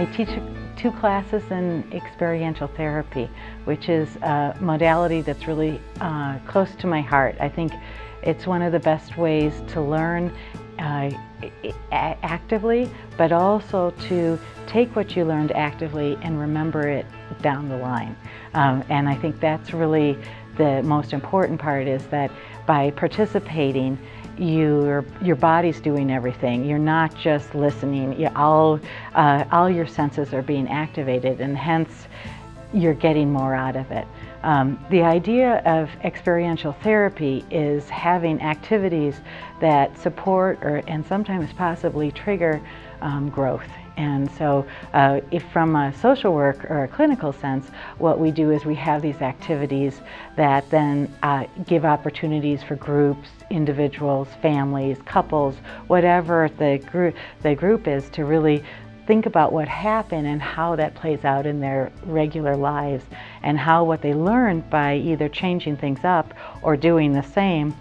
I teach two classes in experiential therapy, which is a modality that's really uh, close to my heart. I think it's one of the best ways to learn uh, actively, but also to take what you learned actively and remember it down the line. Um, and I think that's really the most important part is that by participating, your your body's doing everything. You're not just listening. You, all uh, all your senses are being activated, and hence you're getting more out of it. Um, the idea of experiential therapy is having activities that support or and sometimes possibly trigger um, growth and so uh, if from a social work or a clinical sense, what we do is we have these activities that then uh, give opportunities for groups, individuals, families, couples, whatever the group, the group is to really think about what happened and how that plays out in their regular lives and how what they learned by either changing things up or doing the same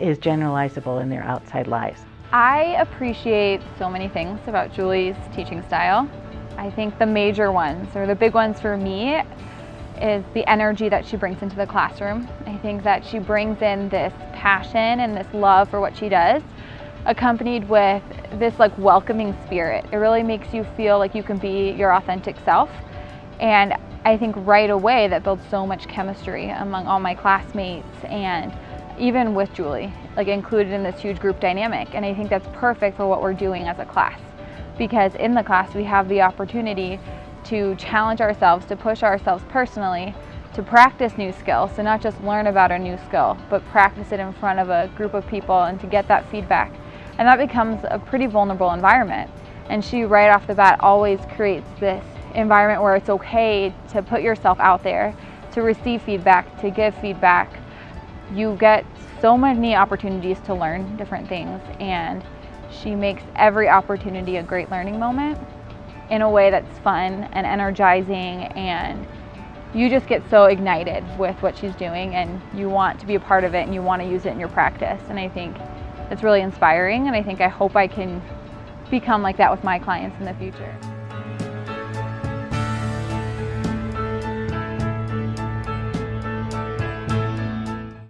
is generalizable in their outside lives. I appreciate so many things about Julie's teaching style. I think the major ones, or the big ones for me, is the energy that she brings into the classroom. I think that she brings in this passion and this love for what she does, accompanied with this like welcoming spirit. It really makes you feel like you can be your authentic self. And I think right away that builds so much chemistry among all my classmates and even with Julie, like included in this huge group dynamic. And I think that's perfect for what we're doing as a class. Because in the class, we have the opportunity to challenge ourselves, to push ourselves personally, to practice new skills, to not just learn about a new skill, but practice it in front of a group of people and to get that feedback. And that becomes a pretty vulnerable environment. And she, right off the bat, always creates this environment where it's okay to put yourself out there, to receive feedback, to give feedback, you get so many opportunities to learn different things and she makes every opportunity a great learning moment in a way that's fun and energizing and you just get so ignited with what she's doing and you want to be a part of it and you want to use it in your practice and I think it's really inspiring and I think I hope I can become like that with my clients in the future.